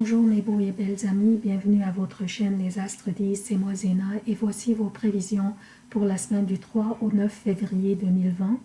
Bonjour mes beaux et belles amis, bienvenue à votre chaîne Les Astres 10, c'est moi Zéna et voici vos prévisions pour la semaine du 3 au 9 février 2020.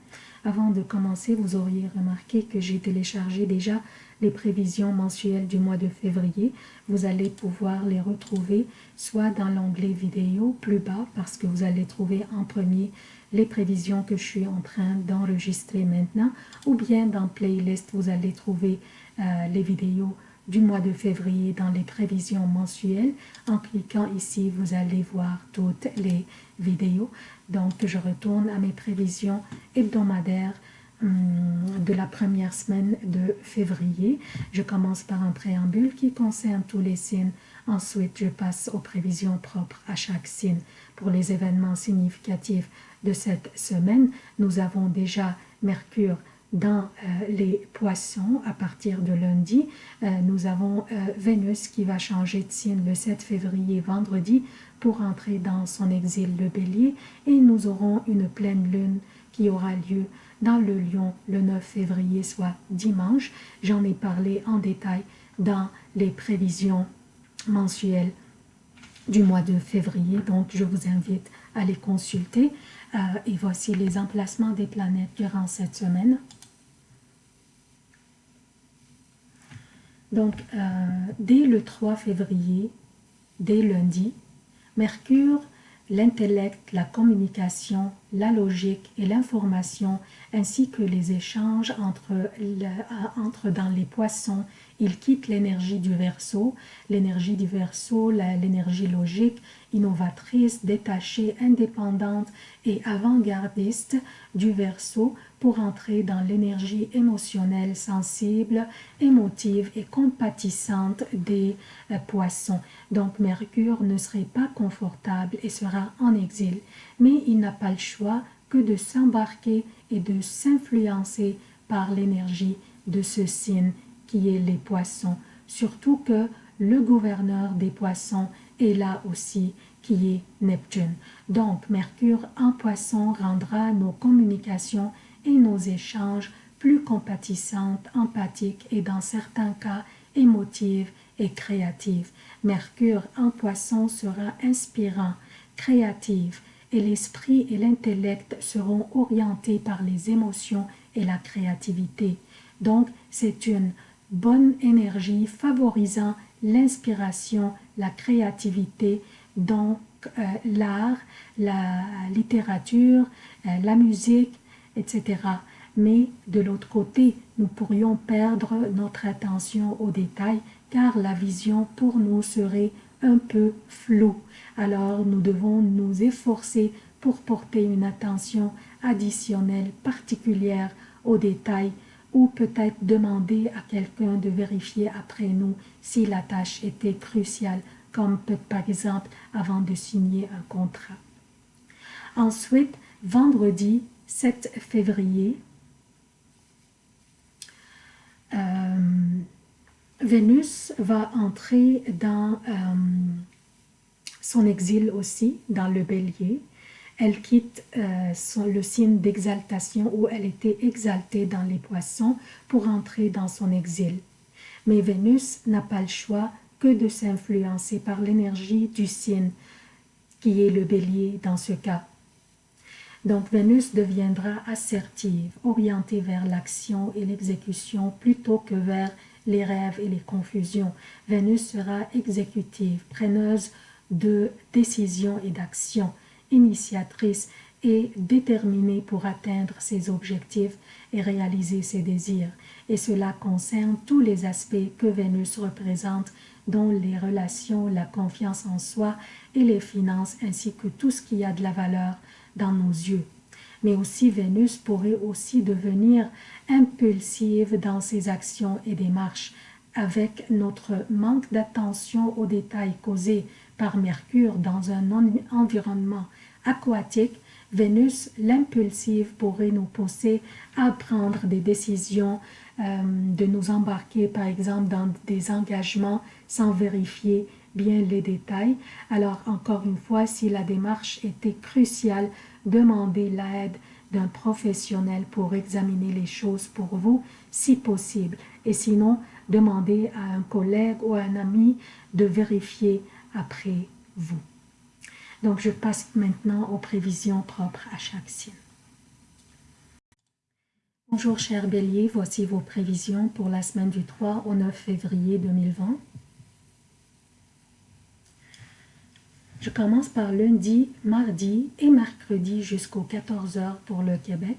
Avant de commencer, vous auriez remarqué que j'ai téléchargé déjà les prévisions mensuelles du mois de février. Vous allez pouvoir les retrouver soit dans l'onglet vidéo plus bas parce que vous allez trouver en premier les prévisions que je suis en train d'enregistrer maintenant ou bien dans playlist vous allez trouver euh, les vidéos du mois de février dans les prévisions mensuelles. En cliquant ici, vous allez voir toutes les vidéos. Donc, je retourne à mes prévisions hebdomadaires hum, de la première semaine de février. Je commence par un préambule qui concerne tous les signes. Ensuite, je passe aux prévisions propres à chaque signe. Pour les événements significatifs de cette semaine, nous avons déjà Mercure dans euh, les poissons à partir de lundi. Euh, nous avons euh, Vénus qui va changer de signe le 7 février vendredi pour entrer dans son exil le bélier et nous aurons une pleine lune qui aura lieu dans le lion le 9 février soit dimanche. J'en ai parlé en détail dans les prévisions mensuelles du mois de février donc je vous invite à les consulter et voici les emplacements des planètes durant cette semaine. Donc, euh, dès le 3 février, dès lundi, Mercure, l'intellect, la communication, la logique et l'information, ainsi que les échanges entre, entre dans les poissons, il quitte l'énergie du verso, l'énergie du verso, l'énergie logique, innovatrice, détachée, indépendante et avant-gardiste du verso pour entrer dans l'énergie émotionnelle, sensible, émotive et compatissante des euh, poissons. Donc Mercure ne serait pas confortable et sera en exil, mais il n'a pas le choix que de s'embarquer et de s'influencer par l'énergie de ce signe qui est les poissons, surtout que le gouverneur des poissons est là aussi qui est Neptune. Donc Mercure en poisson rendra nos communications et nos échanges plus compatissantes, empathiques et dans certains cas émotives et créatives. Mercure en poisson sera inspirant, créatif et l'esprit et l'intellect seront orientés par les émotions et la créativité. Donc, c'est une bonne énergie favorisant l'inspiration, la créativité, donc euh, l'art, la littérature, euh, la musique, etc. Mais de l'autre côté, nous pourrions perdre notre attention aux détails car la vision pour nous serait un peu floue. Alors nous devons nous efforcer pour porter une attention additionnelle particulière aux détails ou peut-être demander à quelqu'un de vérifier après nous si la tâche était cruciale, comme par exemple avant de signer un contrat. Ensuite, vendredi, 7 février, euh, Vénus va entrer dans euh, son exil aussi, dans le bélier. Elle quitte euh, le signe d'exaltation où elle était exaltée dans les poissons pour entrer dans son exil. Mais Vénus n'a pas le choix que de s'influencer par l'énergie du signe qui est le bélier dans ce cas. Donc Vénus deviendra assertive, orientée vers l'action et l'exécution plutôt que vers les rêves et les confusions. Vénus sera exécutive, preneuse de décisions et d'actions, initiatrice et déterminée pour atteindre ses objectifs et réaliser ses désirs. Et cela concerne tous les aspects que Vénus représente, dont les relations, la confiance en soi et les finances, ainsi que tout ce qui a de la valeur dans nos yeux. Mais aussi Vénus pourrait aussi devenir impulsive dans ses actions et démarches avec notre manque d'attention aux détails causés par Mercure dans un environnement aquatique, Vénus, l'impulsive, pourrait nous pousser à prendre des décisions, euh, de nous embarquer par exemple dans des engagements sans vérifier bien les détails. Alors encore une fois, si la démarche était cruciale, demandez l'aide d'un professionnel pour examiner les choses pour vous, si possible. Et sinon, demandez à un collègue ou à un ami de vérifier après vous. Donc, je passe maintenant aux prévisions propres à chaque signe. Bonjour chers béliers, voici vos prévisions pour la semaine du 3 au 9 février 2020. Je commence par lundi, mardi et mercredi jusqu'aux 14h pour le Québec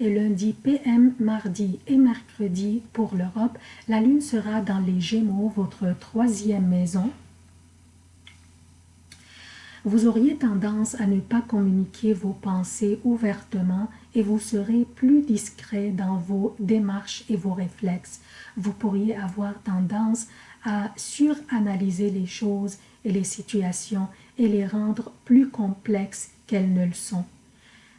et lundi PM, mardi et mercredi pour l'Europe. La lune sera dans les Gémeaux, votre troisième maison. Vous auriez tendance à ne pas communiquer vos pensées ouvertement et vous serez plus discret dans vos démarches et vos réflexes. Vous pourriez avoir tendance à suranalyser les choses et les situations et les rendre plus complexes qu'elles ne le sont.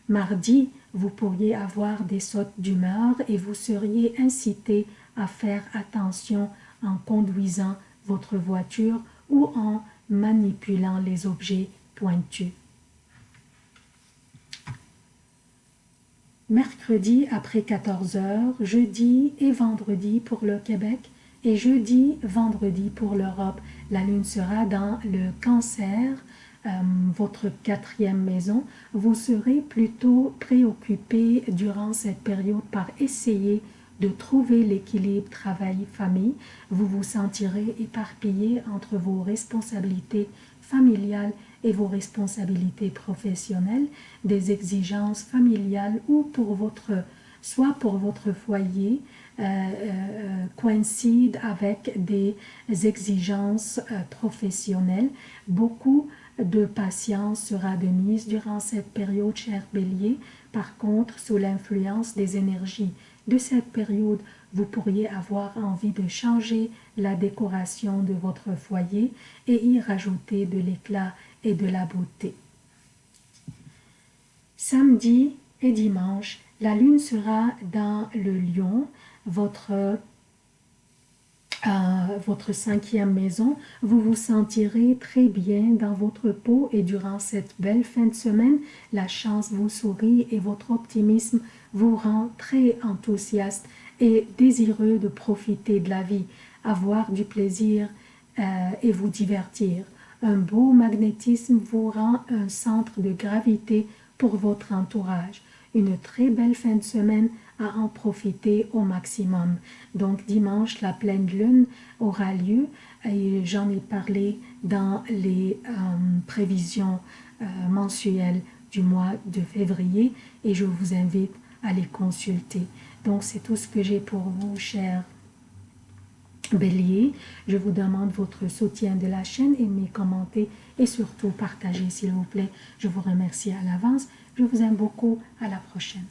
Mardi, vous pourriez avoir des sautes d'humeur et vous seriez incité à faire attention en conduisant votre voiture ou en manipulant les objets pointus. Mercredi après 14 heures, jeudi et vendredi pour le Québec et jeudi, vendredi pour l'Europe. La lune sera dans le cancer, euh, votre quatrième maison. Vous serez plutôt préoccupé durant cette période par essayer de trouver l'équilibre travail-famille, vous vous sentirez éparpillé entre vos responsabilités familiales et vos responsabilités professionnelles, des exigences familiales ou pour votre, soit pour votre foyer, euh, euh, coïncide avec des exigences euh, professionnelles. Beaucoup de patience sera de mise durant cette période, cher bélier. Par contre, sous l'influence des énergies de cette période, vous pourriez avoir envie de changer la décoration de votre foyer et y rajouter de l'éclat de la beauté. Samedi et dimanche, la lune sera dans le lion, votre votre cinquième maison, vous vous sentirez très bien dans votre peau et durant cette belle fin de semaine, la chance vous sourit et votre optimisme vous rend très enthousiaste et désireux de profiter de la vie, avoir du plaisir euh, et vous divertir. Un beau magnétisme vous rend un centre de gravité pour votre entourage. Une très belle fin de semaine à en profiter au maximum. Donc dimanche, la pleine lune aura lieu et j'en ai parlé dans les euh, prévisions euh, mensuelles du mois de février et je vous invite à les consulter. Donc c'est tout ce que j'ai pour vous, chers Bélier, je vous demande votre soutien de la chaîne, aimez, commentez et surtout partagez s'il vous plaît. Je vous remercie à l'avance. Je vous aime beaucoup. À la prochaine.